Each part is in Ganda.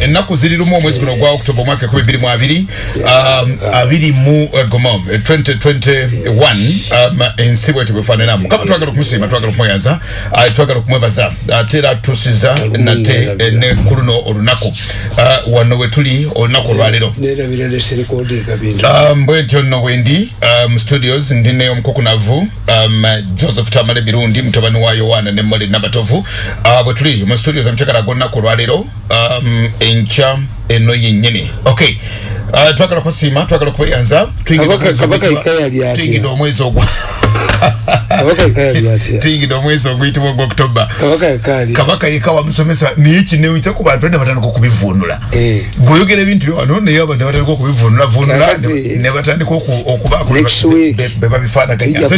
ennaku ziri lumu omwezi guno gwa oktoba omwaka ekumi bbiri mu abiri um, abiri mu uh, gomom 2021 um, ensi bwete bwefaananamu. Kama twagala okumusiima twagala okumweyaza uh, twagala okumwebaza ate era tusiza nate eh, ne ku luno olunaku. Uh, wano we tuli olunaku olwaleero. Um, bwetyo nno bwendi um, studios ndine omukukunavu um, joseph tamale birundi mutabani wa yowana ne mole nabatovu. Uh, bwe tuli mu studios amukyakala golunaku olwaleero. Um, enkya eno yennyini. Okay uh, twagala kusiima twagala okubeyanza tuyingidde omwezi ogwa tuyingidde omwezi oguyitibwa ogwa oktoba kabaka yeka wamusomesa naye kinewisa ku bantu nebatandika okubivunula Eh. gweoyogera ebintu byewano naye abantu nebatandika okubivunula vunula Kakati- nebatandika Next week, bebabifaanaganya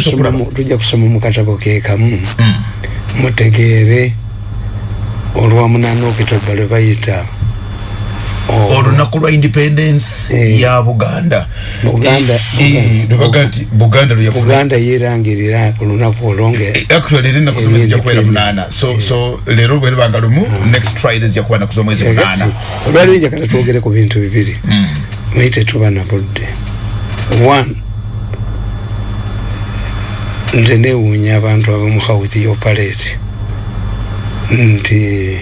tujja kusoma mu- katabo kekamu mutegeere olwa munana okitoba lwe bayita o- olunaku lwa independence Eh. ya buganda. Buganda- Eh, eh, yerangirira ku lunaku leero bweribanga lumu next friday zijja kuba naku z'omwezi munaana. olwaliwo njagala twogere ku bintu bibiri. Naye tetuba na budde. One nze newuunya abantu abamu houth yoperate nti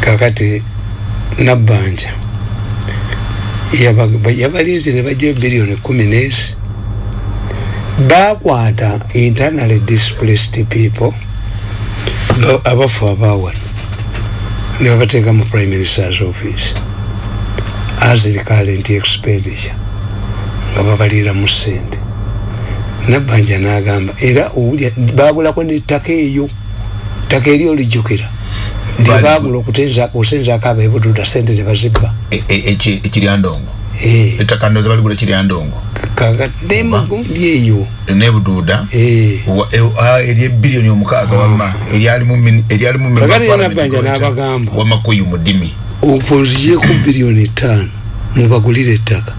kakati nabbanja yaba- yabalinze ne bajjayo biliyoni kumi nesi. Bakwata internally displaced people ba- abafu abawano ne babateeka mu prime minister's office. As recurrent expenditure nga babaliira mu ssente. Nabbanja n'agamba era owulya bagulako nettaka eyo ttaka eri olijjukira lyebagula okusenzaako abebududa sente ne bazibba. Eki- ekiryandongo ettaka ndoza baligula ekiryandongo kaka nemagundi eyo. Nebuduuda Eh. e- ah, eryebbiliyoni omukaaga wama eryalimu min- eryalimu member Kakati of parliament Nabbanja Director n'abagamba. wamakuyu mu ddimi. Okunziyeku biliyoni ttaano mubagulire ettaka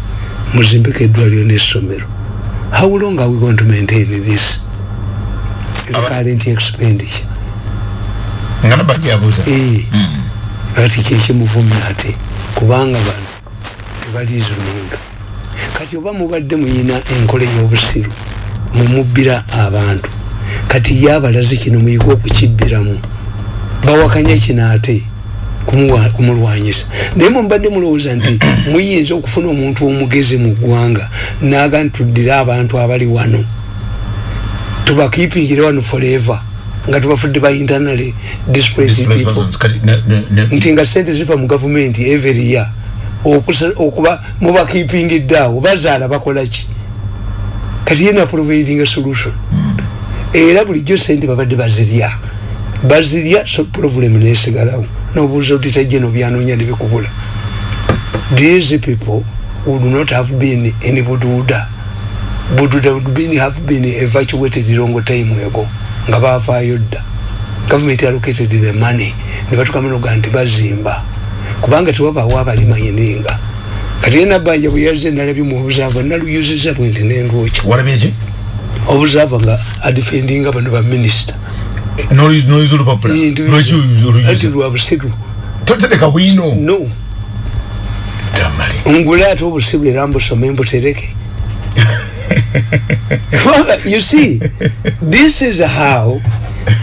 muzimbeko eddwaliro n'essomero. How long are we going to maintain this? Recurrent expenditure nga nabanja yabuuza Eh, kati kyekimuvumya ate kubanga bano tebalizununga kati oba mubadde muyina enkola ey'obusiru mumubbira abantu. Kati ye abalaze kino muyige okukibbiramu. Bawakanya kino ate kumulwanyisa. Naye mubadde mulowooza nti muyinza okufuna omuntu omugezi mu ggwanga naga ntuddire abantu abali wano. Tubakiipingire wano forever nga tubafudde ba internally displaced people. nti nga sente ziva mu gavumenti every year okuba mubakipingidde awo bazaala bakolaki kati yena providing a solution. Era bulijjo sente babadde bazirya. Bazirya so problem nesigalawo. Nobuuza oti tajeno byanoonya nebikubula these people would not have been in bududa. Bududa would been, have been evacuated long time ago nga bavaayo dda. Government allocated the money ne batukama noga nti bazimba. Kubanga tewabaawo abalimanyininga kati ye nabbanja bwe yazze nalabye mu obuzaava naluyuziza walabye eki? Obuzaava nga adifendinga bano baminisita ati oluyuza lwa busiru. Totereka bwino no. Ngule ate obusiru era mbusome mbutereke Kubanga, you see this is how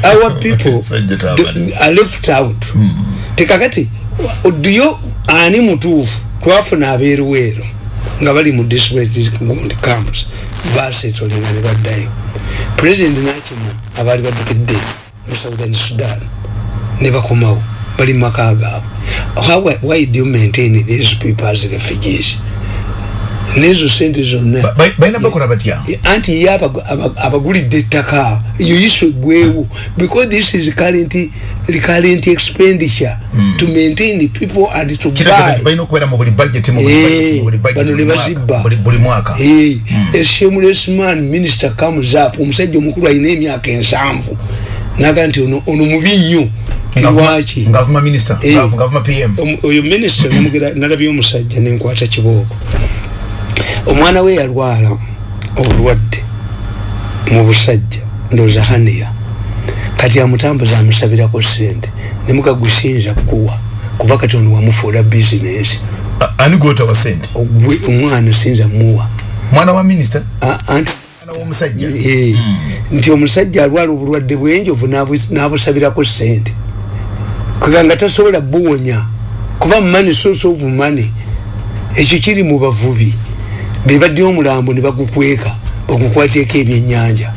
our people do, are left out. Tekakati odiyo ani mutuufu twafuna abeeruweero nga bali mu disgundi camps basetolinga ne baddayo president nakima abaali baddukidde mu southern sudan ne bakomawo bali mu maka gaabwe. How- why do you maintain these people as refugees nezo sente zonna. Ba- ba- balina bakola batya? anti ye abagu- aba- abagulidde ettaka. Eyo yiswe bwewu because this is current, recurrent expenditure mm. to maintain the people and to buy. balina okubeera mu budget mu budget, mu budget, bano buli mwaka, Eh, a shameless man minister comes up omusajja omukulu alina emyaka ensanvu. Naga nti ono mubi nnyo. Nga avuma minister avuma pm oyo minisita namugera nalabye omusajja nenkwata kibooko omwana we yalwala obulwadde mu busajja ndooza haniya. Kati amutambuza amusabirako sente nemugagusiyinza kuwa kuba kati ono wamufuula bizinesi. Ani gwota wa sente gwe omwana sinza muwa. Mwana wa minisita? A- anti mwana w'omusajja Eh, nti omusajja alwala obulwadde bwenjovu n'abu- n'abusabirako sente kweganga tasobola buwonya kuba money source of money ekyo kiri mu bavubi bebaddeyo omulambo ne bagukweka bagukwatyeko ebyennyanja.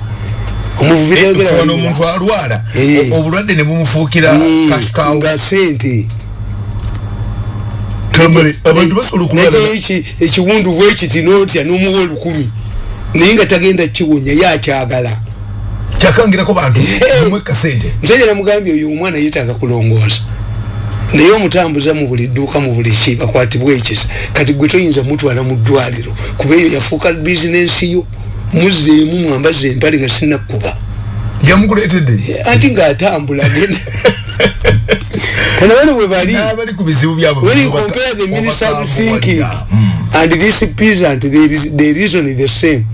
Omuvubi tayogera ono waliwo. omuntu alwala Eh. obulwadde ne bumufuukira Eh, kasikawo nga sente ekiwundu bwekiti notya n'omuwa olukumi. Naye nga tagenda kiwonya yakyagala kyakangirako bantu mumweka sente musajja namugambye oyo omwana yetaaga kulongoosa naye omutambuza mu buli dduuka mu buli ki bakwatibwa ekisa kati gwe toyinza mutwala mu ddwaliro kuba eyo yafuuka bizinensi yo. Muzzeemu mwambaza empale nga sinakkuba. Yamukuleetedde anti ng'atambula agenda. Kana bano bwe bali when you compare the minister obakaavu thinking wadda. Mm. and this peasant the, reas- the reason is the same.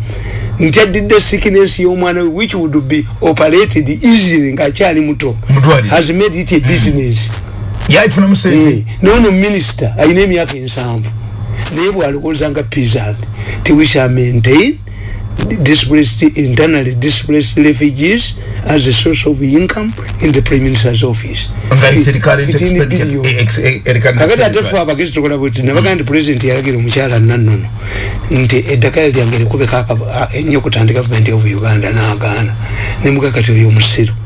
Nti addidde sickness y'omwana we which would be operated easily ng'akyali muto has made it a business yakifunamu sente nono minisita alina emyaka ensanvu naye bwalowooza nga peasant ti we shall maintain displaced, internally displaced refugees as a source of income in the prime minister's office nga it's a recurrent 15 expenditure. billion. Eh, ex- eh, recurrent kakati ate expenditure. fe abagezi tukola bweti nabaga nti pulezidenti yalagira omukyala nannono nti eddagala lyange likubeko aka- a- ennyo okutandika gavumenti of uganda n'agaana nemuga kati oyo omusiru M-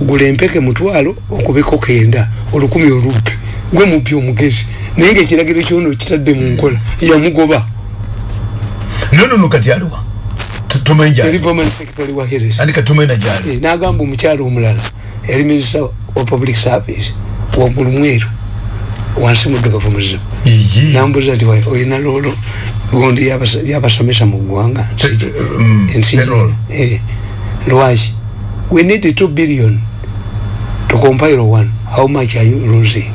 gula empeke mutwalo okubeko kenda olukumi olubbi gwe mubbi omugezi. Naye ngaekiragiro kyono kitadde mu nkola yamugoba. No no no kati aliwa Tu- tumanyi yali gyali permanent secretary wa heres andi kati tumanyi na gyali? Eh, n'agamba omukyala omulala yali minisita wa public service waggulu mweru wansi muddugavu muzibu Iyi. nambuza nti "Wa- oyina loolo? Gundi yabasa- yabasomesa mu ggwanga. Mm, Ensi- eh, lwaki we need two billion to compile one. How much are you losing?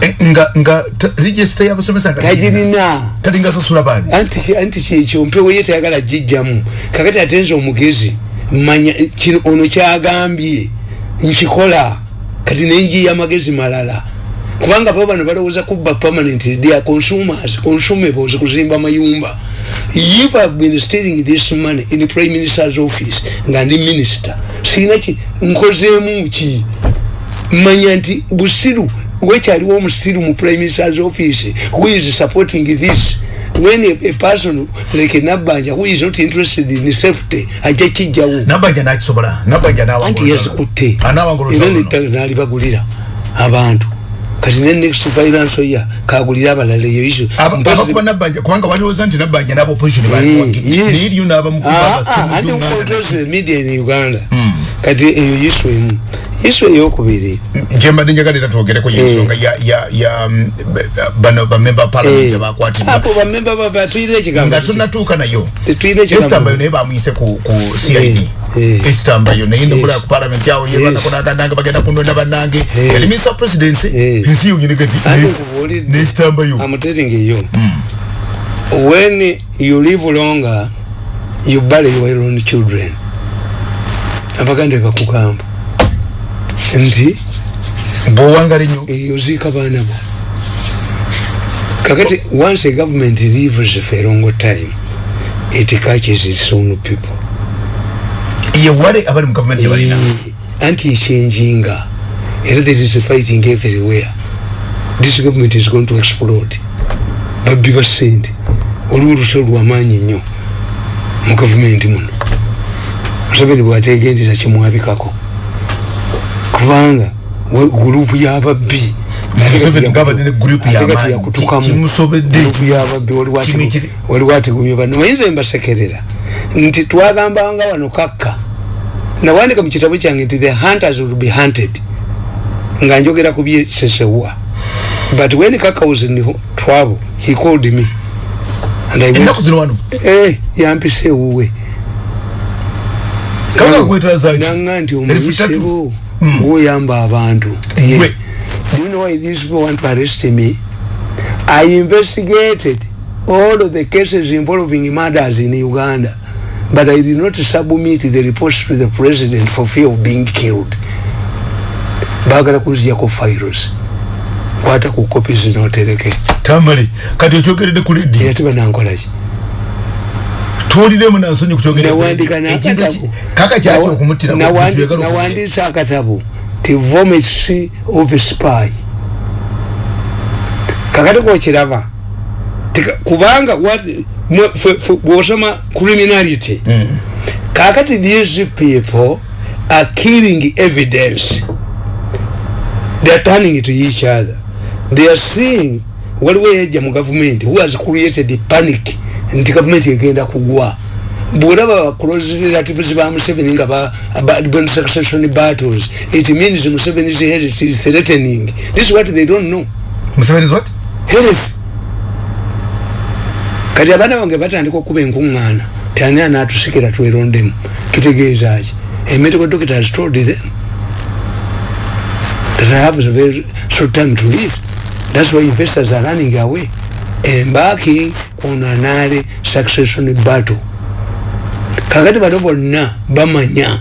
Eh, nga nga register y'abasomesa nga tagirina talinga sasula bani. Anti anti kyekyo mpewo ye tayagala gijjamu kakati atenza omugezi manya eh, kino ono kyagambye nkikola kati nenjiya amagezi malala. Kubanga bo bano balowooza kubba permanent they are consumers consumables kuzimba mayumba if have been stealing this money in prime minister's office nga ndi minister sirina ki nkozeemu ki manya nti busiru wekyaliwo omusiru mu prime minister's office who is supporting this? When a, a person like nabbanja who is not interested in safety ajja kijjawo nabanja nakisobola nabanja anti yazikutte era anawanguluza nettaka nalibagulira abantu kati ne next finance year? Kagulira abalala eyo iso abakuba nabanja kubanga balowooza nti nabanja n'aba opposition naye iriyo n'abamukuba anti controls the media in uganda. Mm. Kati eyo yisu emu. Yisu eyokubiri. Gyembadde njagala era twogereko yensonga ya ya ya mm, bano bamemba parliament Eh, abakwatibwa apo bamemba baba tuyire ekigambo nga tunatuuka nayo. Tuyire ekigambo esitambayo naye bamuyise ku ku cid Eh, eh. esitambayo naye ndimulaba Yes. ku parliament awo yerwanako nagandanga bagenda kunonda bannange. Eh. yali minister of presidency? Eh. ensi yonyine gati Ate nkubuulidde. nesitambayo I'm telling you. When you live longer you bury your own children abaganda bakugamba nti? Bwowangala ennyo eyo ziika baana bo. Kakati once a government lives for a long time it catches its own people. Yewale abali mu gavumenti gyebalina Eh, anti ekyenging era there is fighting everywhere. This government is going to explode. Babbi ba sente waliwo oluso lwamaanyi nnyo mu gavumenti muno museveni bwategendera kimwabikako. Kubanga wa- gurupu y'ababbi ate kati Museveni yakutu- gavana ne group ate kati y'amaanyi. yakutukamu Ki- kimusobedde. gurupu y'ababbi waliwo ati- Kimi kiri- waliwo ategumye bano mayinza embasekerera nti twagambanga wano kakka. Nawandika mu kitabo kyange nti the hunters will be hunted. Nga njogera ku byesesewa but when kaka was in trouble he called me. And I went, ennaku zino wano? Eh, yampisa ewuwe kabaka kwetwaza ki nanga nti omuyisebo woyamba abantu. Gwe. Do you know why these people want to arrest me? I investigated all of the cases involving murders in Uganda, but I did not submit the reports to the president for fear of being killed. bagala kunziyako files kwata ku kopi zinotereke tamale kati okyogeredde ku ledio era tibanankolaki tuwuliremu nansonyi nawandika nakatabu kaka kyaki okumutira nawandisa akatabu ti vomits of spy. Kakati kokiraba kubanga bwosoma criminality mm. kakati these people are killing evidence. They are turning to each other. They are seeing waliwo yajja mu gavumenti who has created panic nti gavumenti egenda kugwa. Bwolaba close relatives ba museveni nga been succession battles it means museveni's health is threatening. This is what they don't know. Museveni's what? Health. Kati abaana bange batandika okuba enkuŋŋaana tani anatusikira twerondemu. Kitegeeza ki? A medical doctor has told them that I have a very short time to live. That's why investors are running away embarking on another succession battle. Kakati bano bonna bamanya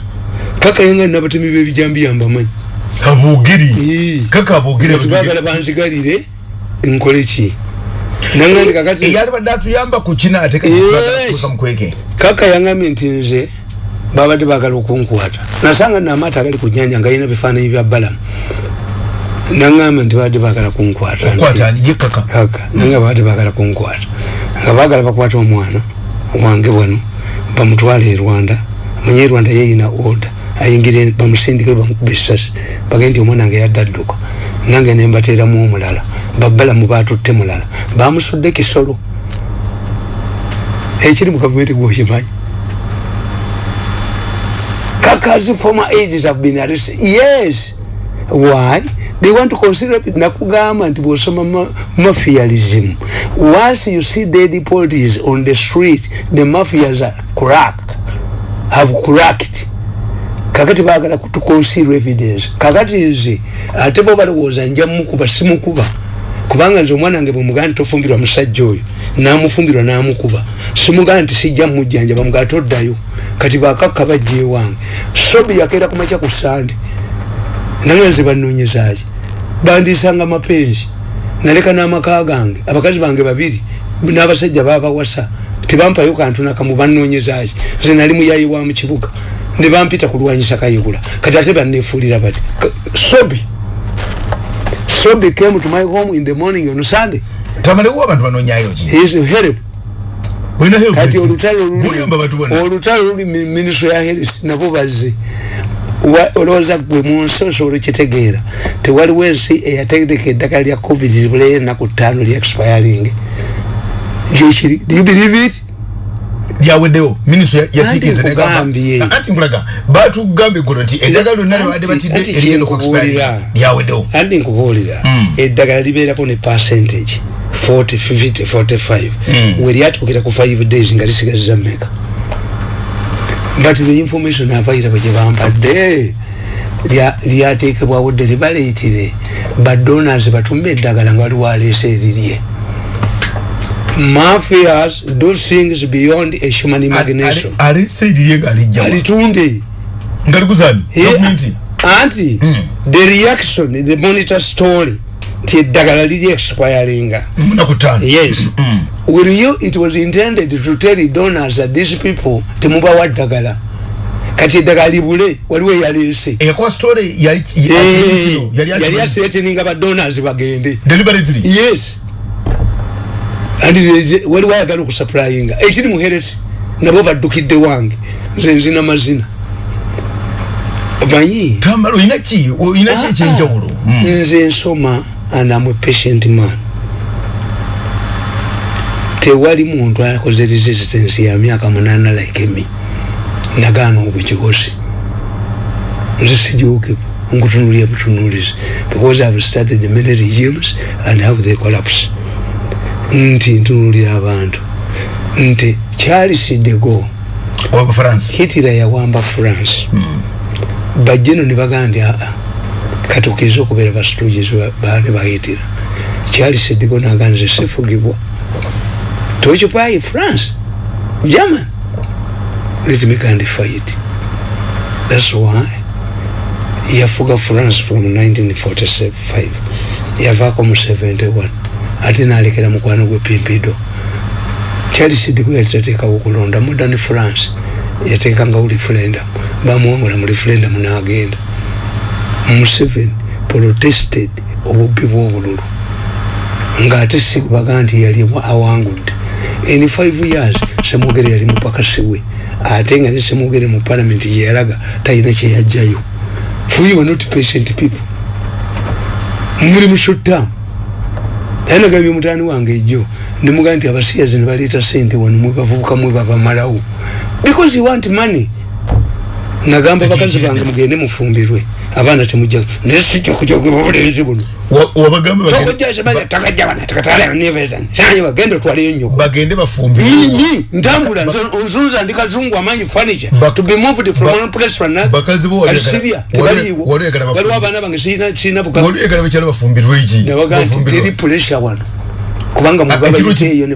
kakayenga nabatemi bebijambiya mbamanyi. Abogeri kaka abogeri bagala banzigalire nkole ki? Nangandi kakati eyalibadde atuyamba ku kina ate kamukweke kaka yangambye nti nze babadde bagala okunkwata. Nasanga namaata agali ku nyanja nga yina bifaananyi bya balamu nangamba nti babadde bagala kunkwata kaka. Nanga babadde bagala kunkwata. Nga bagala bakwata omwana wange bwano bamutwala e rwanda. Manye rwanda yeyina order. Ayingire bamusindike bamukuba esasi bagende nti omwana nga yadde adduka. Nange nembateeramu omulala. Babalamu batutte mulala. Bamusudde kisolo. Ekiri mu gavumenti gwokimanyi kakazi former ages have been arrested. Yes. Why they want to consider nakugamba nti bwosoma mafialism once you see dead bodies on the street the mafias are crack have cracked. Kakati bagala to conceal evidence. Kakati nze ate bo balowooza nja mukuba simukuba. Kubanga nze omwana wange bwemugaa nti tofumbirwa musajja oyo namufumbirwa namukuba. Simugaa nti sijja mujjanja bamugaa toddayo kati bakakka bajja ewange sobi yakeera kumakya ku sande nange nze banoonyezaki bandisanga mapenzi. Naleka n'amaka gange. Abakazi bange babiri n'abasajja babawasa tebampayo kantu nakamu banoonyezaki nze nali muyayi wa mukibuga ne bampita kulwanyisa kayigula kati ate bannefuulira bati sobi sobi came to my home in the morning on sunday. Tamalewo abantu banonyayo ki? Is help. Kati olutalo olutalo luli ministry ya health nabo bazze olowooza gwe munsi osobola okitegeera tewaliwo ensi eyategeka eddagala lya covid libuleyo enaku ttaano lya expiring. Gyekiri do you believe it? Lyaweddewo minisitule yatikizanti nkulaga batugambye guno nti eddagala lyonna lyabadde batidde erigenda okuexpire lyaweddewo andi nkubuulira eddagala libeerako ne percentage 40 50 45 we lyatuukira ku 5 days nga lisigaziza meka but the information available gye bampadde lyateekebwawo dde libaleetire badonors batume eddagala nga waliwo aleesa erirye mafias do things beyond a human imagination. alitunde anti the reaction the monitor story ti eddagala liri expiringa yes will you it was intended to tell donors that these people temubawa ddagala kati eddagala libule waliwo eyaleese yali aseteninga badonors bagende. Yes. Waliwo ayagala okusupplyinga ekiri muheresi nabo baddukidde wange. Nze nzina mazina. Omanyi? Nze nsoma and I'm a patient man tewali muntu akoze resistance ya myaka munana like me. Nagaana obukigosi nze sijuke nkutunulia butunulizi because I've studied many regimes and have the collapse. Nti ntunulira abantu. Nti Charles de Gaulle Hitler yawamba France. Mm. bajeno ne bagambye katukiza okubeera bastooges baane bayitira Charles de Gaulle naganze sifugibwa tokipayi France. German. Let me kind fight. That's why. Yafuga france from 1945 yavaako mu 71 ate nalekera mukwano gwe pimpido charles gwe yalitateekawo okulonda modern france. Yateekangawo referendum. Bamuwangula mu referendum nagenda. Museveni protested obubbi bwobululu. Ngaate sibaga nti yali awangudde in 5 years semugere yali mupakasiwe ate nga ne semugere mu parliament yeyalaga talina kyeyajjayo we were not patient people? Muli mu short term. Yanagambye mutani wange ejo nemugaa nti abasiyazi nebaleeta sente wano mwebavubuka mwebabamalawo because you want money nagamba bakazi bange mugende mufumbirwe. Abaana temujja naye buno bagenda otwaleyo nyoko bagende bafumbire mimi ntambula nzunza ndi kazungu amanyi furniture. To be moved from one place to another. bakazi bo kati Syria tebaliiwo. waliwo abaana bange sirina sirina buka waliyagala bakyala bafumbirwe eki nabaga nti teri pressure wano kubanga mubabaiteeyo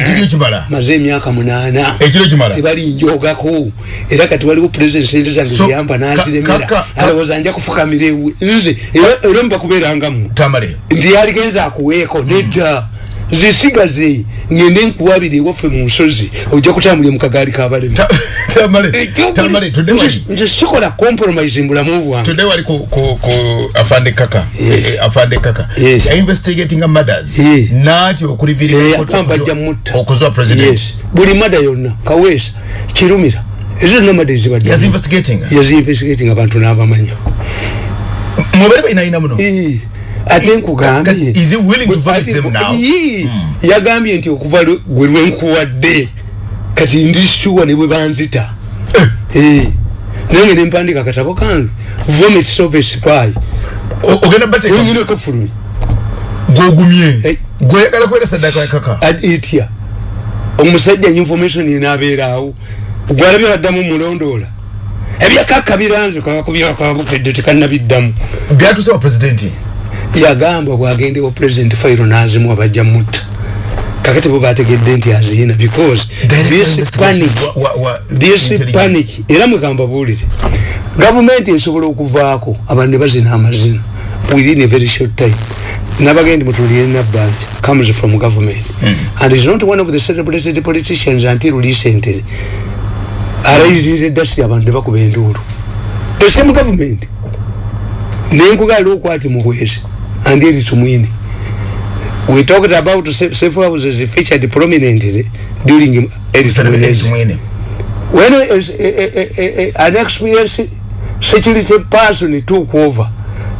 ekiro kimala? Maze emyaka munaana. Ekiro kimala? Tebalinjogako era kati waliwo president sente zange ziyamba nanziremera alowooza nja kufukamira ewe nze era- era mubakubeerangamu tamale ndi yaligenza akuweeko nedda zisigaze ngende nkuwabire ewaffe mu nsozi ojja kutambulira mu kagaali kabalemu Ta- tamale tamale tudde wali nze sikola compromise mu bulamu bwange. Tudde wali ku ku ku afande kaka. Yes. Eh, afande kaka. Yes. ya investigating murders Yes. nati okulivirira akamba ajja mutta. okuzwa president. Buli mada yonna kaweesa kirumira ezo zonna mada ezibadde yas investigating? Yazinvestigating abantu n'abamanya. Mubere bainaina muno? Eh, ate nkugambye Kati, is he willing to Ate- them now? Ii, yagambye nti okuva lwe- gwe lwenkuwadde kati ndi sure ne bwe banzita Eh, naye ngene mpandika akatabo kange vomit a spy O- ogenda bateka onyine kafulumi gwogumye Eh. gweyagala kwera sadaka ya kaka etya omusajja information yenabeerawo gwalabye baddamu mulondoola ebyakaka biranze kakubyakabukedde tekanabiddamu byatuse wa president yagamba bwagendewo president fairo nazimu abajja mutta. Kakati bo bategedde nti aziina because this panic Wa- wa- wa- this panic era mwegamba buwulire gavumenti esobola okuvaako abantu ne bazina amazina within a very short time. Nabagendi mutulire nabbanja comes from government. And is not one of the celebrated politicians until recently. Arayizinze eddasiri abantu ne bakuba enduulu. The same government nenkugaala okwati mubwezi and eri tumwine we talked about sa- safe houses featured prominently during Edith mwene when a, a, a, an experienced security person took over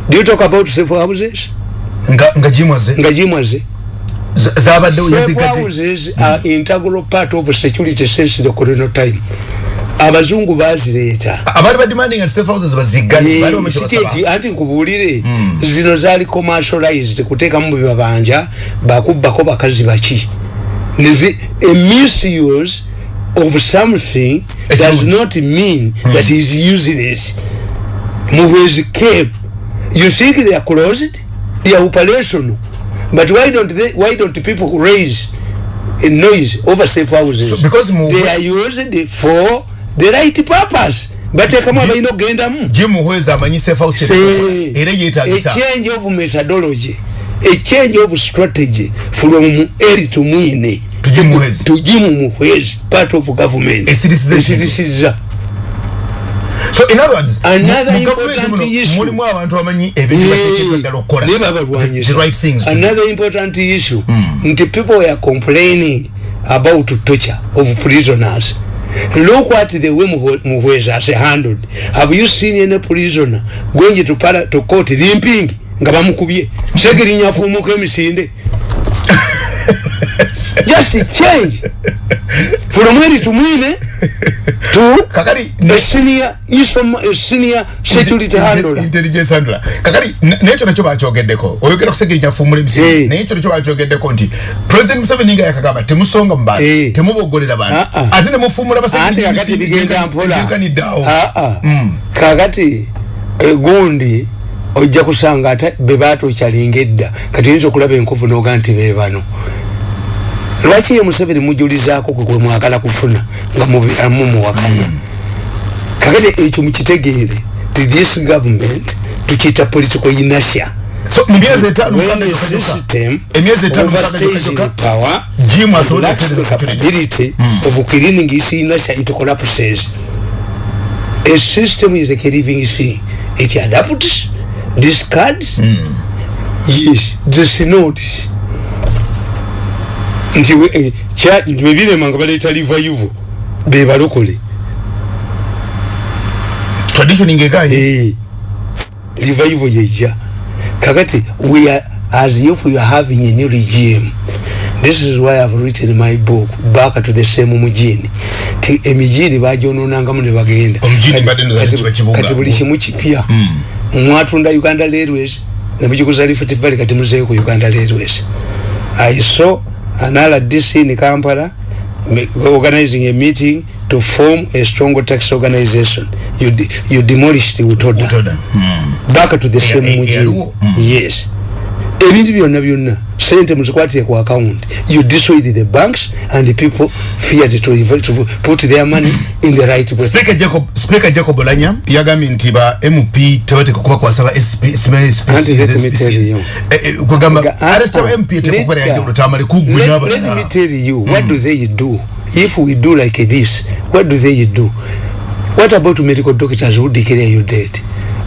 do you talk about safe houses? Nga nga jimwaze nga jimwaze safe houses are integral part of security since the colonial time abazungu bazireeta. Abaali bademanding nti safe houses bazigale baali bamwe siki kyebasaba eki anti nkubuulire zino zaali commercialized kuteekamu bibabanja bakubbako bakazi baki. Nezi- a misuse of something does Ekirungi. not mean that is useless. Muhwezi came you think they are closed? They are operational. But why don't they, why don't people raise a noise over safe houses? So, because mu- they are used for the right purpose. Bateekamu abalina okugendamu jim muhwezi amanyi safe house Say, era a yeetagisa change of methodology. A change of strategy from eri to mwine. Tujye muhwezi part of government. Esirisizza so in other words Another important issue. mulimu abantu abamanyi ebintu ddala okukola. naye babalwanyisa. Right things another important issue. Nti people were complaining about torture of prisoners look at the way Muhwe- muhwezi has handled have you seen any prisoner going to, para, to court limping? Nga bamukubye. Segirinya afumuka emisinde. Just change. From eri tumwine to kakali a senior, isom, a senior security handler. intelligence handler. Kakali n- nekyo nakyo bakyogeddeko oyogera kusegenya fumula Eh. emisiri naye ekyo nakyo bakyogeddeko nti president museveni nga yakagamba temusonga mu bantu Eh. temubogolera bantu. Ah, ah. ate nemufumula ate kakati bigenda mpola. basegenkaniddeawo Ah, ah. Mm. kakati egundi ojja kusanga ate bebatokyalinga edda kati oyinza okulaba enkovu noga nti bebano lwaki ye museveni mujulizaako kwe kwemwagala kufuna nga mubiramu muwakanya? Kakati ekyo mukitegeere to this government tukiyita political inertia? Capability of cleaning its inertia it collapses. A system is like a living thing. It adapts discards. Yes the synods nti we- eh, bebiremanga baleeta revival bebalokole traditioning egaye Eh, revival yeja. Kakati we are as if we are having a new regime. This is why i've written my book back to the same mujini ti emijini bajononangamu ne bagenda. Kati- buli kimu kipya. Mwatunda uganda railways nemujikuza rift valley kati muzeeyo ku uganda railways. I saw an rdc in kampala organizing a meeting to form a strong tax organization you, de you demolished utoda utoda Mm. back to the Yeah, same yeah, mujini yaliwo. Mm. yes ebintu byonna byonna sente muzikwatire ku account you destroyed the banks and the people feared to, to put their money in the right way Speaker Jacob Speaker Jacob Olanya yagambye nti ba MP tebateeka kuba kwasaba SP Auntie, let me tell you. kugamba ah, MP yajja olutamale you what do they do if we do like this what do they do what about medical doctors who declare you dead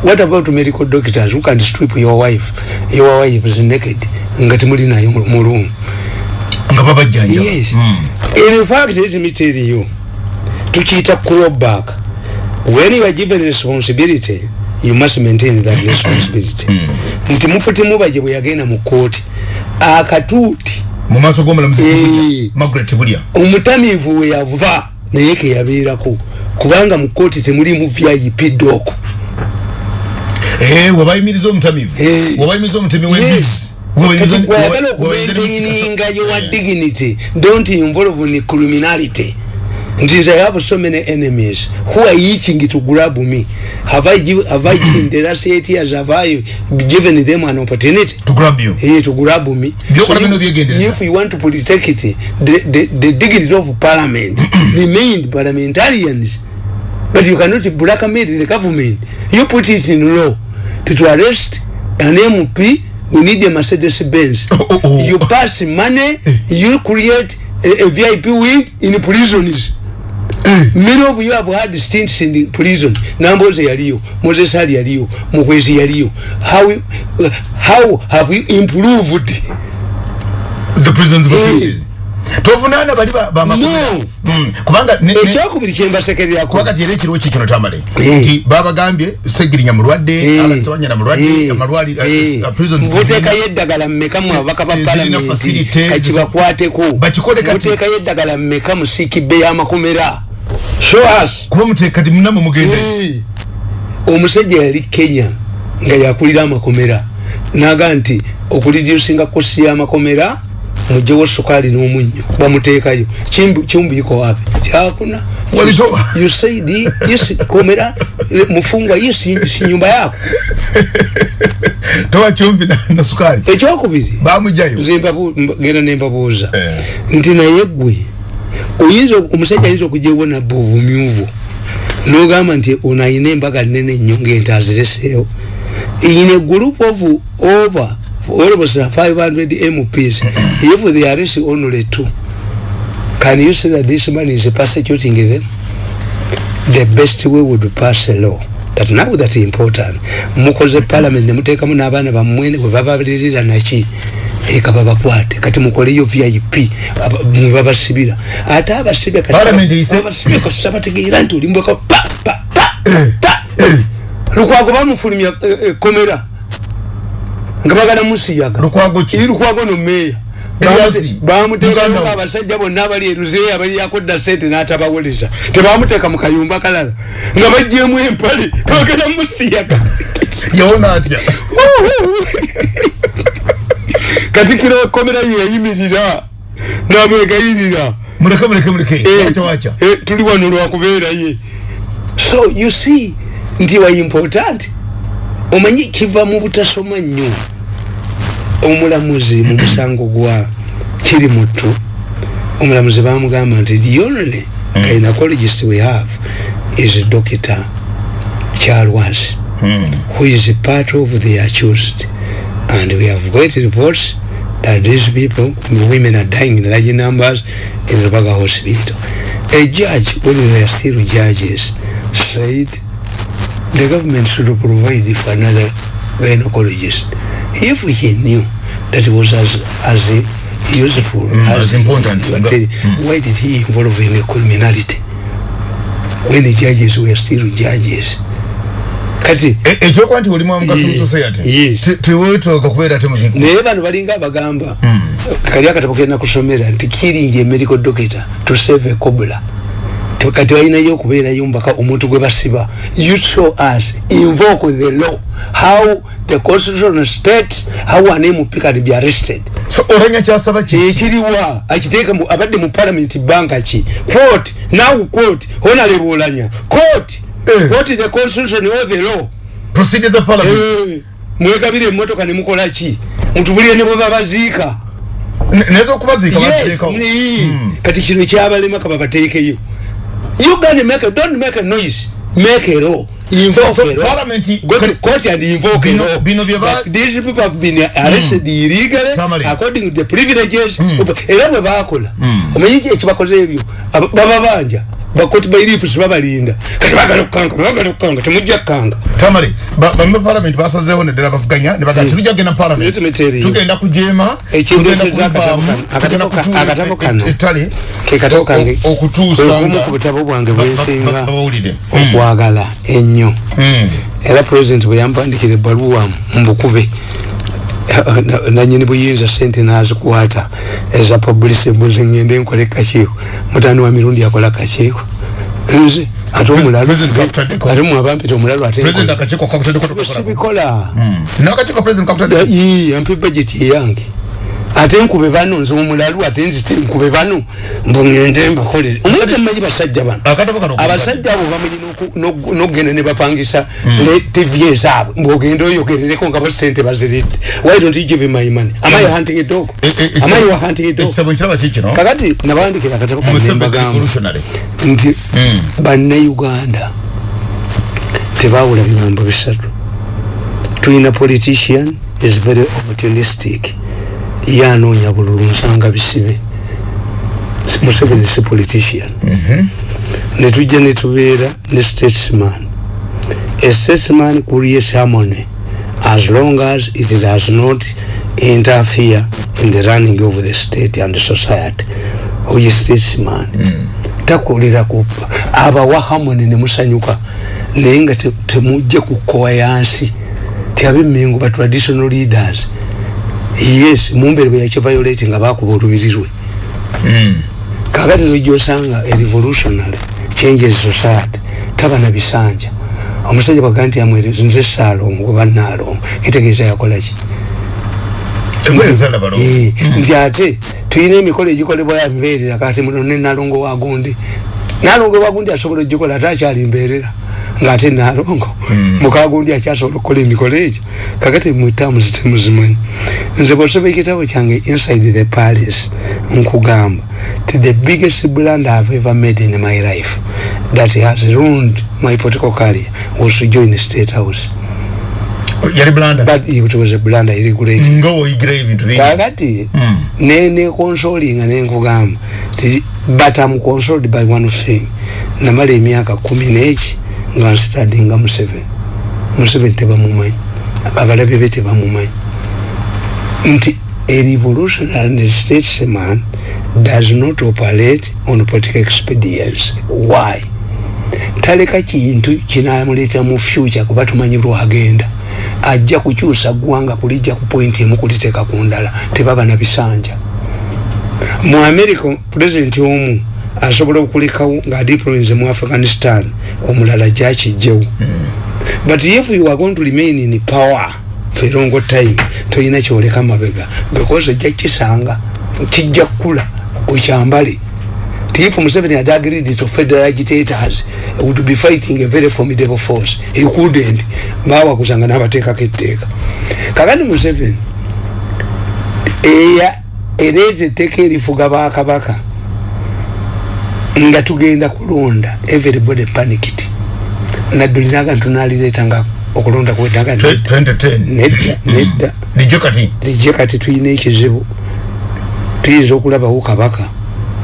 what about medical doctors who can strip your wife your wife is naked nga temuli nayo mu mu room nga babajjanjaba yes Mm. in fact let me tell you tukiyita crowback when you are given responsibility you must maintain that responsibility. Nti mufuti mubaje bwe yagenda mu kooti akatuuti mu Eh. Tibulya, Margaret Bulya omutamiivu we yava naye ke yabeerako kubanga mu kooti temuli mu vip dok Eh, webayimiriza omutamivu. Eh. webayimiriza omutemi Yes. w'embizzi kati gwayagala okumaintaininga your dignity don't involve in criminality nti nze I have so many enemies. Who are itching to grab me? Have I, give, have I in the last eight years have I given them an opportunity? To grab you? Hey, to grab me. Byokola you- if you want to protect it the, the, the dignity of parliament remain parliamentarians. But you cannot blackmail the government. You put it in law to, to arrest an MP we need a Mercedes Benz. Oh, oh, oh. you pass money you create a, a VIP wing in prisons many of you have had stints in the prison namboze yaliyo moses ali yaliyo mukwezi yaliyo how, how have you improved the prisons Eh. facilities tovunaana bali ba- bamakomera No. Mm. kubanga ne- ne- ekyokubiri kyembasekererako kuba kati era ekiriwo kikino tamale Eh. nti babagambye segirinya mulwadde alasabanyana mulwadde amalwaliro muteekayo eddagala mmeka mu ababaka ba Tezirina palamenti facilities. kakibakwateko Bakikole kati. muteekayo eddagala mmeka mu siikibbe y'amakomera show us kuba muteeka ti munamwe mugenda Eh. omusajja yali kenya nga yakulira amakomera naga nti okulidyusinga kosi y'amakomera mujewo sukaali n'omunnyo bamuteekayo. Kimbu- kimbuiko wapi? Kyakuna Walitoa. you said yes komera mufungwa yes si nyumba yako. Towa kyomvi na- na sukaali ekyokubiri bamujayo genda nembabuuza Eh. nti naye gwe oyinza omusajja ayinza okujewo nabba obumyuvu nogamba nti ono ayina embaga nene nnyo ngente azireseewo in a group of over almost 500 mps if they arrest only two. Can you say that this man is persecuting them? The best way would pass a law. That now that important. Mukoze parliament nemuteekamu n'abaana bammwe bwe babalirira naki eka babakwate kati mukoleyo vip babasibira. Ate abasibye abasibye kasusa bategeera nti olimbweko pa pa pa Eh, pa lukwago bamufulumya eh, eh, komera nga bagala musiyaga lukwago nomeeya bamuteekayo Uganda. abasajja bonna abali eruzeeyo abali yakodda sente n'atabawoleza tebamuteeka mu kayumba kalala. Nga bajjemu empale bagala musiyaga yawona atya? Katikiro komera yeyimirira namwegayirira muleke muleke muleke. Eh, wacha eh, tuli wano lwakubeeraye so you see nti wa important. Omanyi kiva mu butasoma nnyo omulamuzi mu musango gwa kiri mutu omulamuzi bamugamba nti the only gynecologist we have is doctor charwas Hmm. who is part of the accused. And we have got reports that these people women are dying in large numbers in Rubaga hospital. A judge when they are still judges said the government should provide for another gynecologist if he knew that it was as as useful Mm, as important. but, uh, why did he involve in criminality? When the judges were still judges. Kati E- ekyokuba nti olimu omugaso mu Ye- society yes. Te- teweetooka kubeera te muziku naye bano balinga abagamba kali akatabo kena kusomera nti killing a medical doctor to save a Te- kati balinayo okubeerayo mbaka omuntu gwe basiba you show us invoke the law how the constitutional state how an mp can be arrested. So, olanya kyasaba ki? Ekiriwa akiteeka abadde mu parliament banka ki? Quote now quote honorable olanya quote Eh. quote the constitution or the law? Procedure za parliament. Eh, mwegabire emotoka nemukola ki? Mutubulire ne bwe babaziika Ne- naye okubaziika yes baziteekawo. ni- Mm. kati kino kyabalema ka babateekeyo you gonna make a, don't make a noise. Make a law invoke So- a law go to court and invoke Bino- a law bino But these people have been arrested illegally Tamale. according to the privileges. Era bwe bakola omanyi ki ekibakoze ebyo Aba- baba banja bakoti bairifu sibabalinda kati bagala okukanga bagala okukanga temujja kukanga tamale ba- bamwe parliament basazeewo neddala bavuganya ne bagaa Mm. tujja kugenda you. tugenda kujeema Ekindeesezza akatabo kano- kano. ettale ke katabo kange o- okutuusa okumu nga ku butabo bwange bwensinga babawulire okwagala ennyo Mm. era president bwe yampandikira ebbaluwa mbukube na- nanyini buyinza sente nazikwata eza publicity mbuze ngende nkole kakiiko mutani wa mirundi yakola kakiiko nze ate omulalu President kakutaddeko. ate mwabampita omulalu ate president nkola. akakiiko kakutaddeko tokakola sibikola n'akakiiko president kakutaddeko ii yampa budget yange ate nkube bano nze omulalu ate nzite nkube bano mbongende mbakolere omuntu temumanyi basajja bano. Abasajja abo bamanyi n'og- n'okugenda ne bapangisa ne tv ezaabwe mbwogenda oyogerereko nga bo sente baziridde. Why don't you give my money? Am I hunting a dog? E- e- am I hunting a dog? kakati nabandikira akatabo kange mbagamba nti Mm. bannayuganda tebawula bigambo bisatu. Tulina politician is very opportunistic ye anoonya bululu nsanga bisibe Si- museveni si politician. Netujja netubeera ne statesman. A statesman creates harmony as long as it does not interfere in the running of the state and society. Oyo statesman. Takolera kuppa abawa harmony nemusanyuka naye nga te- temujja kukowa yansi ti abemmengo ba traditional leaders yes mumbere bwe yakiviolate nga bakuba olubiri lwe kakati nojosanga a revolutionary changes society taba na bisanja. Omusajja bwaga nti amwere nze saalongo oba naalongo kitegeeza yakolaki engoye zalabalo Eh, nti ate tulina emikolo egikolebwa ya mbeerera kati muno ne nalongo wagundi nalongo wagundi asobola ogikola ate akyali mbeerera ngaate nalongo mukagundi akyasobola okukola emikolo egyo kakati mutamuzi temuzimanyi. Nze bwosoma ekitabo kyange inside the palace nkugamba ti the biggest blunder i've ever made in my life that has ruined my political career was to join the state house. Yali blanda but it was a blunder irregulated nga woyigira ebintu bingi. Kakati Mm. ne ne consolinga nenkugamba ti but am consoled by one thing. Namala emyaka kumi neki nga nstadinga museveni museveni tebamumanyi abalabe be tebamumanyi nti a revolutionary statesman does not operate on political expedience. Why? Taleka kintu kinamuleeta mu future kuba tumanyi lwagenda. Ajja kukyusa ggwanga kulijja ku pointi emu kuliteeka ku ndala. Tebaba na bisanja. Mu america pulezidenti omu asobola okulekawo ngaadiploinze mu afghanistan omulala gyakijjewo but if you are going to remain in power for a long time toyina kyoleka mabega. Because ejja kisanga kijja kukula okyambale. If Museveni had agreed to federal agitators would be fighting a very formidable force he couldn't. Bawa kusanga nabateekako etteeka. Kakati Museveni eya ereeta etteeka erifuga bakabaka nga tugenda kulonda everybody panicked. Nadduliraga ntunalireetanga okulonda kwedaga Twe- 2010 nedda nedda. Lijjo kati? Lijje kati tulina ekizibu. Tuyinza okulabawo kabaka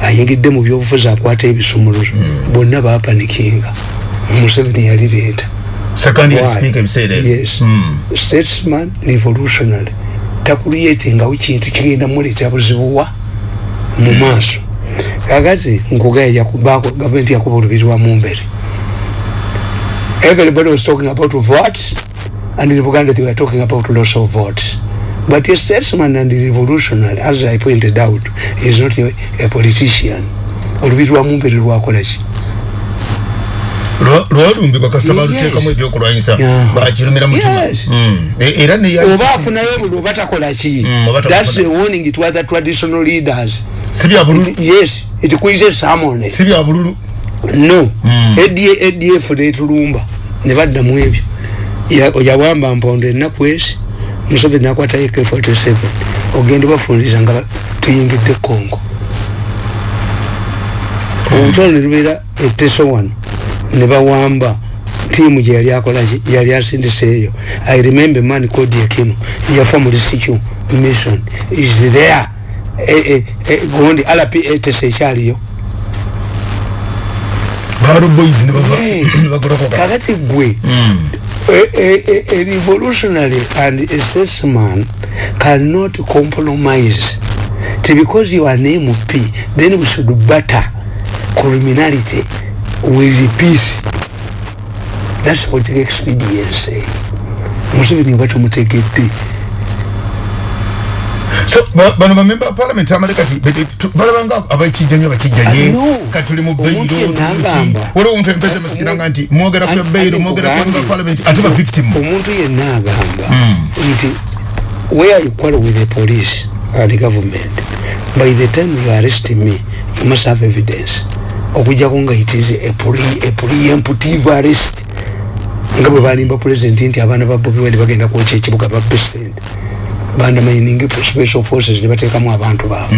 ayingidde mu byobufuzi akwata ebisumuluzo. Bonna bapanikinga museveni yalireeta. Yes. Mm. statesman revolutionary. Takuliyetingawo kintu kigenda muleeta buzibuwa mu maaso kakati nkugaya gavumenti yakuba olubiri mu mbere. Everybody was talking about votes and in Buganda they were talking about loss of votes but a statesman and a revolutionary as I pointed out is not a, a politician. Olubiri lwa mumbere lwakolaki Lwa- lwalumbibwa kasaba luteekamu ebyokulwanyisa. Bakirumira mutima Yes. Mm. E- era oba afunayo buli oba takolaki Mm, oba that's a warning to other traditional leaders si bya bululu It- yes it quizzes someone si bya bululu. No Mm. ADA ADF netulumba ne baddamu ebyo. Ya- yawamba mpondo ennaku ezi museveni nakwatayo k47 ogenda bafundiza nga ba- tuyingidde kongo olutalo ne lubeera eteso wano ne bawamba tiimu gye yali akolaki yali asindiseeyo i remember man called yakino yafa mu lisicu mission. Is there gundi rp etesa ekyaliyo balo boys ne bava- Yes. ne bagolokoka kakati gwe. A, a revolutionary and a statesman cannot compromise. T because you are an MP then we should batter criminality with peace. That's political expediency. Museveni batumutegedde so ba- bano bamemba ba parliament amale kati balabanga abakijjanyo bakijjanye Ah, kati tuli mu agamba. waliwo omuntu empesa masikiranga nti mwogera ku beyiro mwogera ku bamemba ba parliament ate ba victim. Omuntu yenna agamba nti where you quarrel with the police or the government? By the time you arrest me you must have evidence. Okujjako nga it is a pre- a preemptive arrest. Nga bwe balimba president nti abaana ba bobi wende bagenda kwokya ekibuga ba president bandamayininga special forces ne bateekamu abantu baabwe.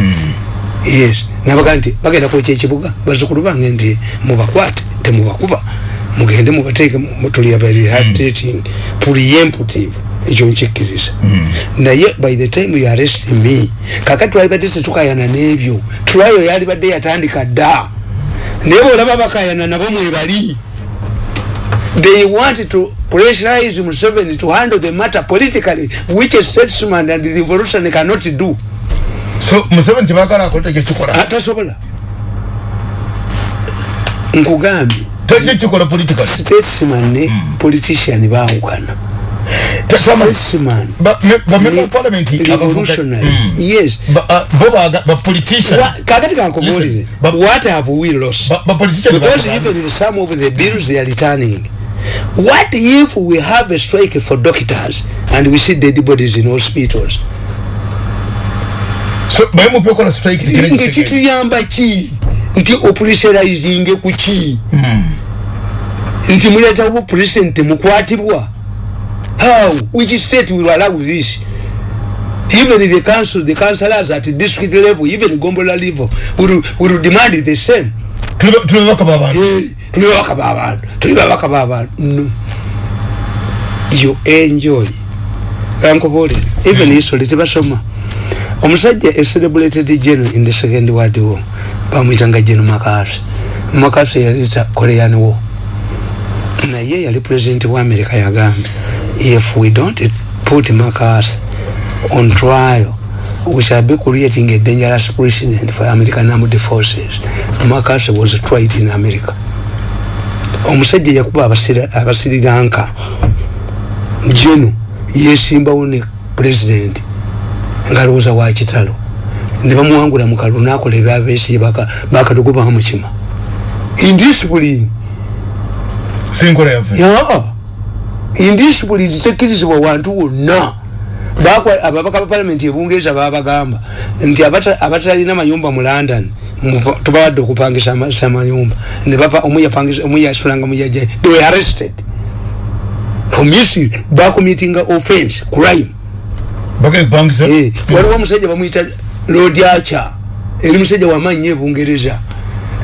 Yes. Nabaga nti bagenda kwokya ekibuga bazukulu bange nti mubakwate temubakuba. Mugende mubateeke mu- tuli abarehabilitating preemptive ekyo nkikkiriza. Naye by the time you arrest me kakati twalibadde tetukayana n'ebyo tulayo yalibadde yatandika dda. Naye bwolaba bakayana nabo mwebali they want to pressurize Museveni to handle the matter politically which a statesman and the revolution cannot do. So museveni tebagala akola tekikikola atasobola nkugambye tekikikola politically. Statesman ne politician bawukana Tasama- statesman ba- me- bamemba ba parliament revolutionary. Mm. yes. Ba- ah, bo baga- ba politician. Wa- kakati kankubuulize Listen, but- what have we lost? ba- ba politician because even some of the bills they are returning what if we have a strike for doctors and we see dead bodies in hospitals? So bayemupe okola strike tikene nga kitegere. kituyamba ki nti opressurizing ku ki Mm. nti muletawo president mukwatibwa how? Which state will allow this? Even the council the councillors at district level even gombola level will, will demand the same Tuli- babaka b'abantu Eh, tuli babaka b'abantu tuli babaka b'abantu no you enjoy. Kankubuulire even history tebasoma omusajja a celebrated general in the second world war bamwitanga general makasi. Makasi yalita korean war. Naye yali president wa america yagambye if we don't put makasi on trial we shall be creating a dangerous precedent for american armed forces. Makasi was tried in america. Omusajja yakuba abasirilanka jeno yesimbawo ne president ngaalowooza wakitalo ne bamuwangula mu kalulu nakola ebyabesi bakadogo bamukima indiscipline sinkola yaffe. Ya indiscipline tekkirizibwa wantu wonna ababaka ba palamenti ebungereza babagamba nti abata- abatalina mayumba mu london tubawadde okupangisa ama- sa mayumba. Ne bapa- omu yasulanga muyaja they were arrested. For misuse bakomitinga offense crime. Eh, waliwo omusajja bamwita lord acha eri musajja wamanyi ebungereza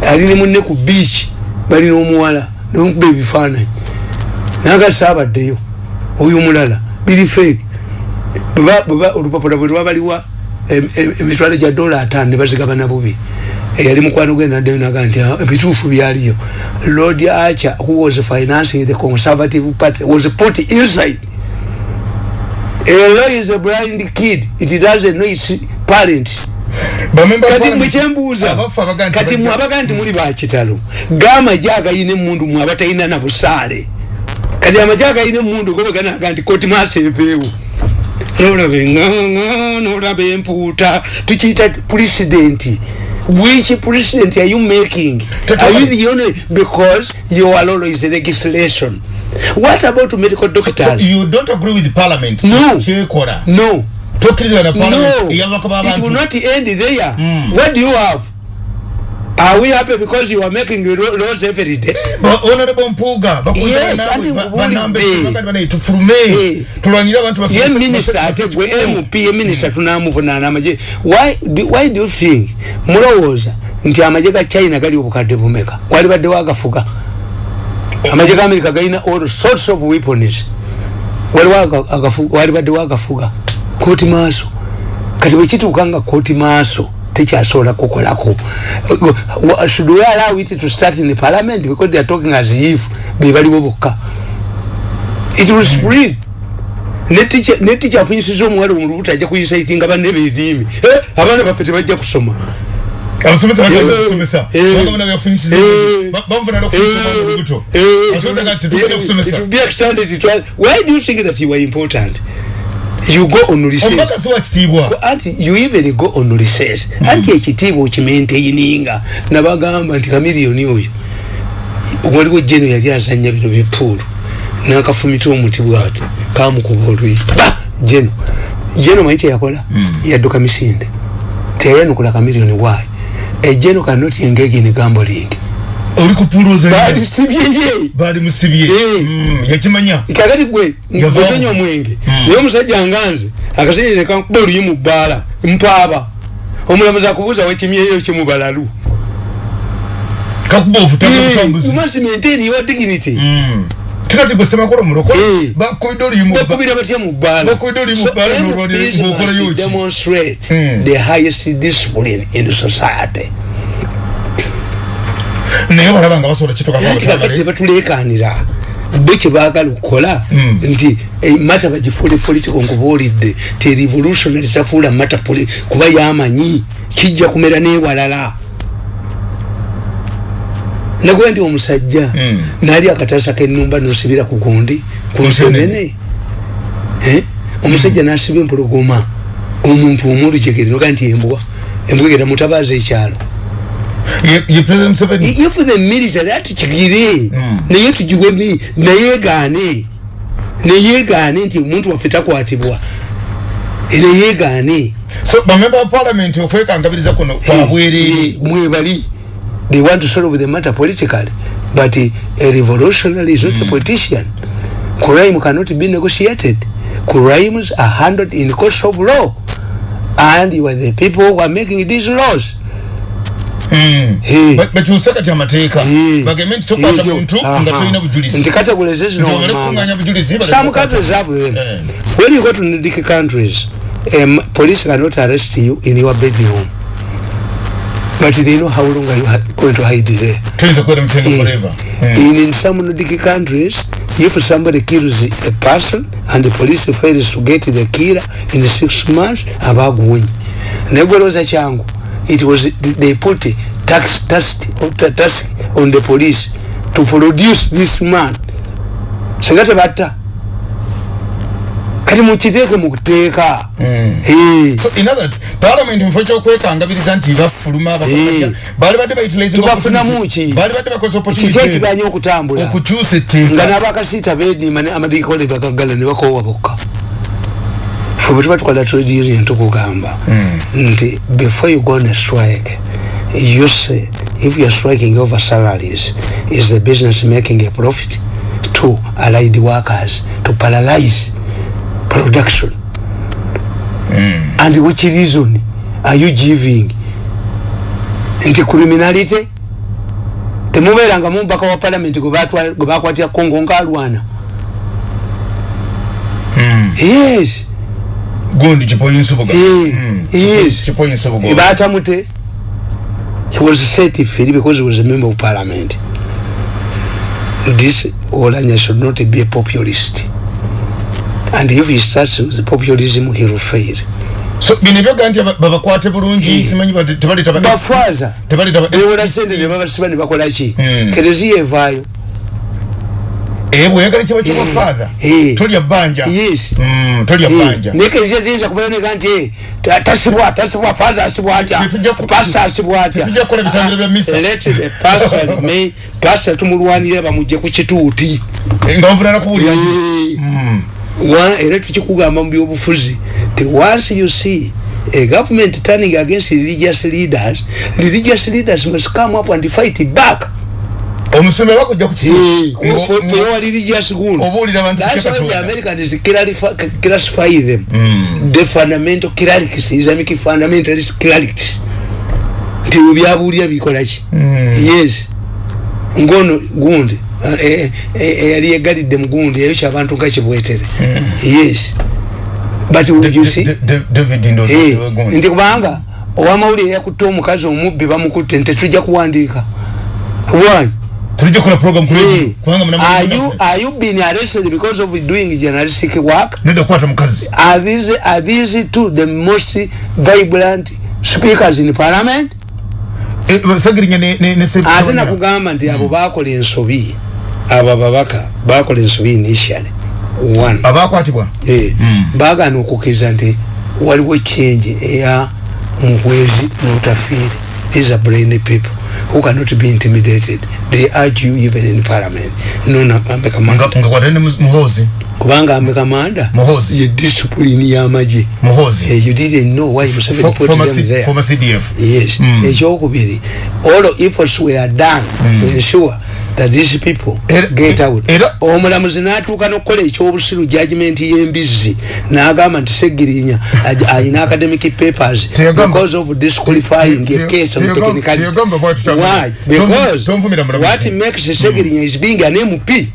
ali ne munne ku beach balina omuwala nemukuba ebifaananyi. Nagasabaddeyo oyo mulala biri fake olupapula bwe lwabaliwa emitwalo gya dola atano nebazigabana bubi. Eyali mukwano gwe naddeyo naga nti ah, ebituufu byaliyo. Lord archer who was financing the conservative party was put inside. Law is a blind kid. It doesn't know its parents kati mwekyembuuza kati mwabaga nti muli bakitalo gamaje agayina emundu mwabatalina na busaale. Kati amaje agayina emundu gobeganaga nti koti maseveewo nolaba enganga nolaba empuuta. Tukiyita puresidenti which president are you making? Are you the only because you are always legislation. What about medical doctors so, you don't agree with the parliament. No. No no it will not end there. Mm. what do you have Are we happy because you are making laws every day? Honorable Mpuga, yes, andi ngubuli. Tufurume. Tulanira abantu bafurume. Ye minister ate gwe MP ye minister tunamuvunana amaje. Why why do you think mulowooza nti amaje ga China gali obukadde bumeka? Wali badde wagafuga. Amaje ga America galina all sorts of weapons. Wali wagafuga, wali badde wagafuga. Koti maaso. Kati bwe kituukanga koti maaso. Tekyasobola kukolako. Should we allow it to start in the parliament? Because they are talking as if bebaliwo bokka. It will spread. Netica afunyisiza omuwala omulubuto ajja kuyisaitinga banne beediimi. Eh, abaana baffe tebajja kusoma. Why do you think that you are important you go on research. Anti you even go on research. Mm. anti ekitiibwa okimaintaininga. Nabagamba nti kamiliyoni oyo waliwo jeno yali azanya bino bipuulu nakafumita omuti bwati kamukuba olwi. Jeno. Jeno maite yakola mm. yadduka misinde. Teyayanukula kamiliyoni waayo ejeno kanoti engege ne gamboling oli kupuluza bali sibye bali musibye. Eh mm, yakimanya? Kakati gwe ngozenyo mwenge mm. yo musajja nganze akasenye ne kankuba oli mu bala mpaba omulamuza kubuza we kimye yo kimu balalu. Kakuba ofutanga eh, kutambuzi you must maintain your dignity. Mm. tikati gwe sema kolo muloko eh ba koido li mu ba kubira batya mu bala ba koido li mu bala no rwadi mu kola yo demonstrate mm. the highest discipline in society naye balaba nga basobola kitokaakati batulekanira bo kyebagala okukola hmm. nti eh, mata bagifuule political nkubuulidde ti revolutionary tafuula mata kuba yamanyi kijja kumera newalala nakuba nti omusajja hmm. nali akatasa kenumba nosibira ku gundi ku nsonene eh? omusajja nasiba empologoma omuntu omulujegere noga nti embwa embwa egera mutabaza ekyalo ye president Museveni if the military atukigire mm. naye tujiwe mi naye gane. Naye gane nti omuntu waffe takwatibwa naye gane. So bamember of parliament okwekangabiriza kuno kwabwerere mwebali they want to solve the matter politically but a revolutionary is not mm. a politician. Crime cannot be negotiated. Crimes are handled in the course of law. And you are the people who are making these laws betuuse kati amateeka bagembe nti tokwata muntu nga tolina bujulizi nti categorization okufunganya bujulizi some countries have them eh. when you go to Nordic countries um, police cannot arrest you in your bedroom. But they know how long are you going to hide there. Tuyinza kuwera mutendo forever. In, in some Nordic countries if somebody kills a person and the police fails to get the killer in six months abaguwonyi negweroza kyangu it was they put a tax task task on the police to produce this man. Singate batta kati mukiteeke mukuteeka mm. so in other words parliament mufo kyokwekangabiriza nti bafuluma bali badde baitulaiztubafunamuki bali badde bakoze opportunity. ekiganya okutambula okukyusa etteeka nga n'abakasiita beedima amadikole bagagala ne bakoowa bokka fe bwe tuba tukola trade union tukugamba mm. nti before you go on a strike you say if youare striking over salaries is the business making a profit to allied workers to paralyze production? Mm. and which reason are you giving? Nti criminality? Temubeeranga mumubaka wa parliament gwe bakwatira kongo ngaalwana yes gundi kipoyinsubuga Eh, yes kipoyinsubuga batamute he was set free because he was a member of parliament. This olanya should not be a populist. And if he starts with populism he will fail. So bino ebyoga nti aba- babakwate bulungi Eh. simanyi bati- tebaleta ba- bafaza tebaleta ba- bewola sente ne babasiba ne bakolaki Mm. kereziya evaayo. Eh, bweyagala kiba kibafaatha Eh. tolya bbanja Mm, tolya bbanja naye kereziya tiyinza kubayoneka nti eh, ta- tasibwa tasibwa faza asibwa atya? Pasa asibwa atya? tetujja kukola bitangiro bya misa. let the pastor remain pastor tumulwanire bamugye ku kituuti. Eh, nga nvunana kuwulira Wa- era tukikugamba mu byobufuzi ti once you see a government turning against religious leaders religious leaders must come up and fight back omusumba bakujja why the kyekatonda Americans clarify, classify them. The fundamental clerics, Islamic fundamentalist clerics. Nti byabuulira bikola ki? Yes. Ngono gundi. Eh, eh, eh, yali yegalidde mu gundi eyo kyabantu nga kibwetere. Yes. But Eh, nti kubanga owamawulire yakutte omukazi omubbi bamukutte nti tetujja kuwandiika. Why? Tulijja kukola program Hey, kule kubanga are you are you being arrested because of doing journalistic work? nedda kukwata mukazi. Are these are these two the most vibrant speakers in parliament? Eh, sagirinya ne ne ne Ate nakugamba nti abo bakola ensobi abo ababaka bakola ensobi initially. One. Abakwatibwa eh, baagaana okukkiriza nti waliwo change eya muhwezi n'otafiire these are brainy people who cannot be intimidated? They urge you even in parliament. Nona nga kwata ne mu- muhozi? Kubanga amekamanda Muhoozi. ye discipline y'amagye muhozi. Eh, you didn't know why Museveni Fo- put them there. former cdf yes. Mm. ekyokubiri all efforts were done. To ensure that these people Era- get out. era- omulamuzi n'atuuka n'okukola ekyobusiru judgment y'embizzi n'agamba nti segirinya aj- ayina academic papers because of disqualifying a case on teyagamba- technicality. why? Because what makes segirinya is being an mp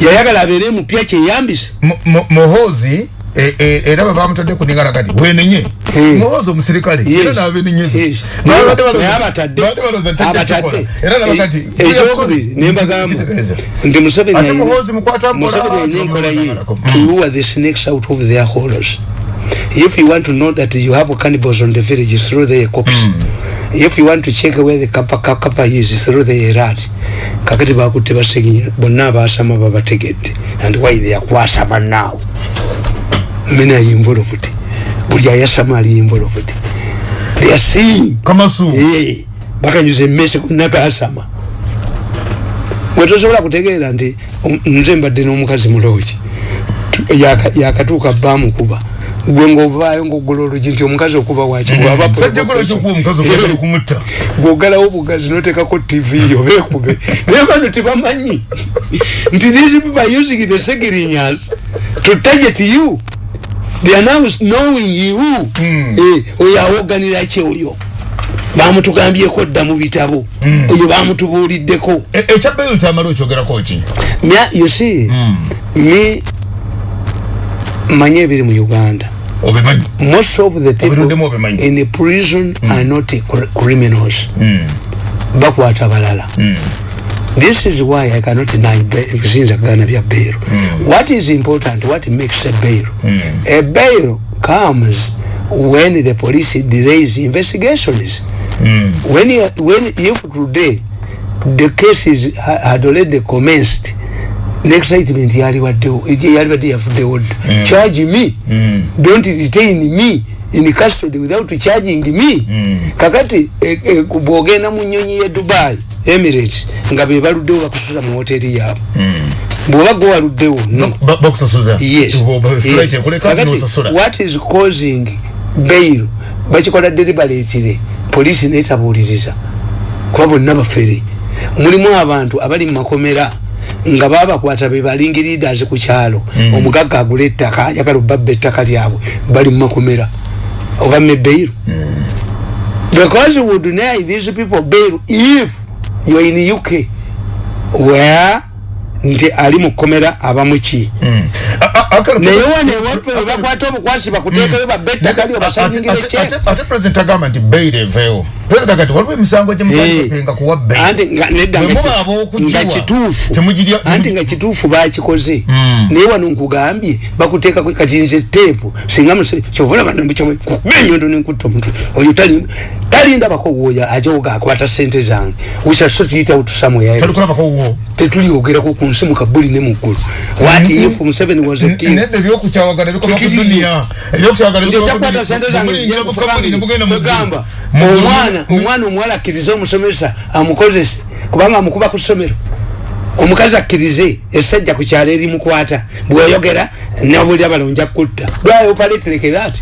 yayagala abeere mp akyeyambise Mu- mu- muhozi eh, eh, era bwe bamutadde ku ningana kati wenenye Hmm. muhozi omusirikale Yes. era nabenenyeza Yes. Nga babadde balooza- Naye abatadde babadde balooza nti tajja abatadde kukola. era nabo kati E- ekyokubiri nembagamba Kitegeeza. nti museveni Ate ayina- Muhoozi mukwata mpola, Museveni ayina enkola ye tubamulozangako. to lure the snakes out of their holes if you want to know that you have cannibals on the village throw their corpse if you want to check where the kapa ka- kapa is throw their rat kakati bakutte baseginya bonna abasama babategedde and why they are kwasama now mena involved buli ayasama ali involved they are seeing kamasu Eh, bakanyuza emmese ku nakasama bwetosobola kutegeera nti um, nze mbadde n'omukazi mulooki Tu- yaka- yakatuuka bamukuba gwe ngaovaayo ngaogola olugi nti omukazi okuba waki sajja kola kyokuwa omukazi? ogenda okumutta gwogalawo bugazi notekako tv obekube naye bano tebamanyi. Nti these people are using the segirinyas to target you they are now knowing you Mm. Eh, oyo awoganira ki oyo? Bamutugambyeko dda mu bitabo. Oyo bamutubuuliddeko. E- ekya bairu kyamala okyogerako ki? Mya- you see me manye ebiri mu uganda. Obimanyi? Most of the people in the prison are not cr- criminals. Bakwata balala this is why i cannot deny ba- siyinza kugana bya bail what is important what makes a bail a bail comes when the police delays investigations when, you, when if today the case is, ha- had already commenced. N'excitement yaliwaddewo yalibadde yavuddewo dda charge me. Don't detain me in custody without charging me. Kakati eh, eh, bwogenda mu nyonyi ya dubai emirates nga be baluddewo bakusula mu hoteri yaabwe. Bwoba gwe waluddewo no Ba- bakusasuza yes. Kakati, what is causing bail? Bakikola deliberately polisi netabuuliriza kuba bonna bafere. Mulimu abantu abali mu makomera nga babakwata be balingi leaders ku kyalo. Omugagga agula ettaka ayagala obabba ettaka lyabwe bali mu makomera oba me bail because we would deny these people bail if you are in uk where nti ali mu kkomera Mm. Naye wano ewaffe we bakwata obukwasi bakuteekayo babettaka basanyingire Ate- kye ate- president agamba nti bail eveewo president agamba nti waliwo emisango gyemukapenga kuwa bail anti nga nedda Bwe nga muba ki- ab'okugiwa, nga kituufu anti nga kituufu bakikoze Mm. naye wano nkugambye bakuteeka kati nze teepu singa muse kyovola banambikyokuba enyondo nenkutta omuntu oyo tali talindabako woya ajoga akwata sente zange. We shall sort it out somewhere else. talikulabako wo tetuliogerako ku nsi mu kabuli ne muggulu what if museveni was a king? Nedda ebyokukyawagana bikoma ku Tukiriyo. duniya ebyokukyawagana nti ekyakwata sente zange egamba omwana omwana omuwala akkirize omusomesa amukozese. Kubanga amukuba ku ssomero. Omukazi akkirize esajja ku kyalo erimukwata bweoyogera nabuli abala onja kutta. Bwaoperate like that?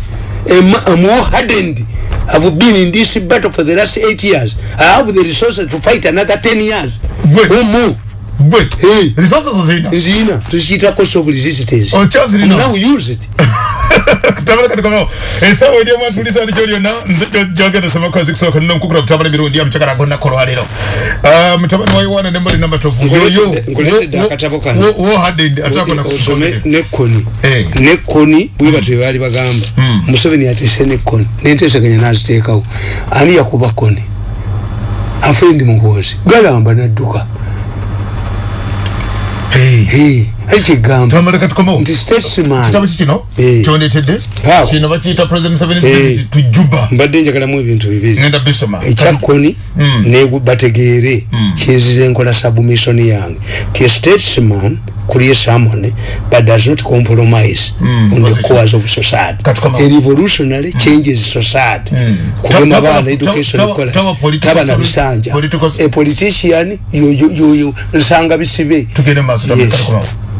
More hardened I've been in this battle for the last eight years. I have the resources to fight another ten years. Gwe. Or more. gwe Hey. resources ozirina Zina. Tuziita cost of resistance. okyazirina Now we use it. tabala kati kono esawa eri omwatulisa ndi kyoliona nze jogenda semakozi kusooka nino nkukula kutabala emirundi ya mukyagala gonna kolwaliro mutabani wa yowana nembali namatovu nekoni. Eh. nekoni bwe batwe baali bagamba. Museveni yateese nekoni. Nenteeseganya naziteekawo ani yakuba koni? Afendi muhoozi galamba nadduka tamale kati komo nti kitabo statesman kikino Eh. kyondetedde kino bakiyita president museveni Eh. visit to juba mbadde njagalamu ebintu bibiri. Ngenda bisoma. Ekyakoni Mm. ne bategeere. Kinzize nkola submission yange. Ti statesman creates harmony but does not compromise Mm. on the cause of society. A revolutionary changes society. Mm. kugema taba- education taba- kola taba na bisanja. a politician yoyo yoyo nsanga bisibe. Tugende maaso Yes. komo